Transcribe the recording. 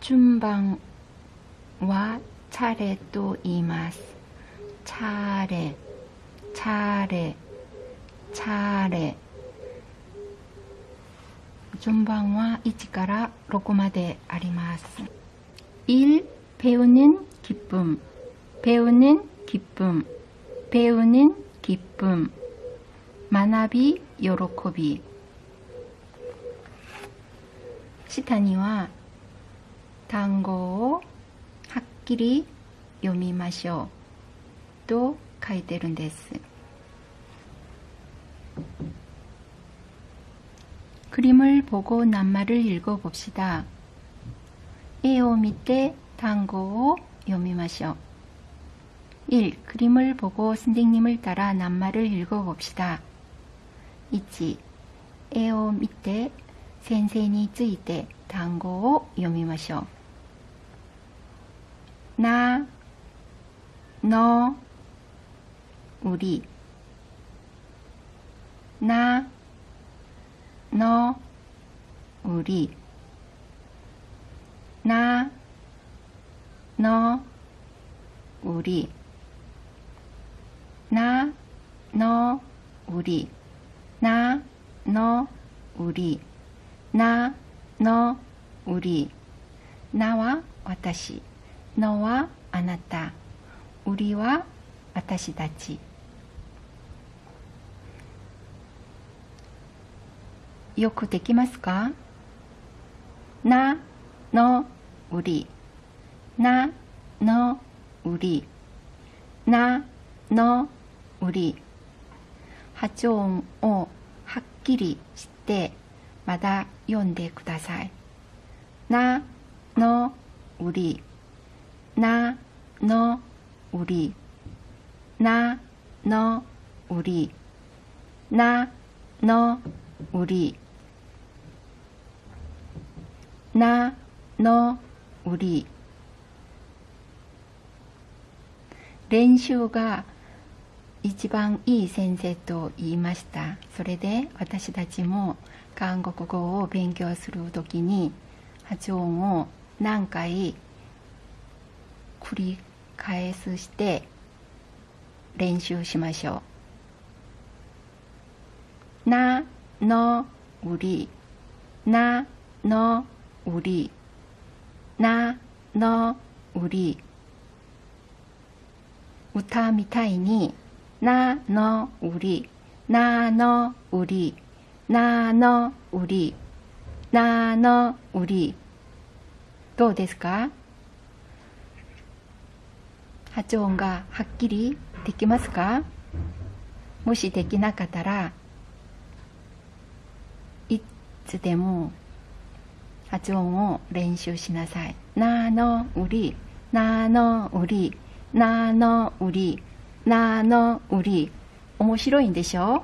준방와 차례도 이마스 차례 차례 차례 준방와 1から 6まであります. 1. 배우는 기쁨 배우는 기쁨 배우는 기쁨 만나비 요로코비 下には 単語をはっきり読みましょうと書いてるんです。그림을보고낱말을읽어봅시다絵を見て単語を読みましょう。1. 그림을보고선생님을따라낱말을읽어봅시다1. 絵を見て先生について単語を読みましょう。 나, 너, 우리. 나, 너, 우리. 나, 너, 우리. 나, 너, 우리. 나, 너, 우리. 나, 너, 우리. 나와 私のはあなた。売りは私たち。よくできますか？なの売り。なの売り。なの売り。発音をはっきりしてまだ読んでください。なの売り。 나너우리나너우리나너우리나너우리練習が一番いい先生と言いましたそれで私たちも韓国語を勉強するときに発音を何回 繰り返すして練習しましょう。な、の、うり、な、の、うり、な、の、うり。歌みたいに、な、の、うり、な、の、うり、な、の、うり、な、の、うり。どうですか？発音がはっきりできますか？もしできなかったらいつでも発音を練習しなさい。なのうり、なのうり、なのうり、なのうり。面白いんでしょ？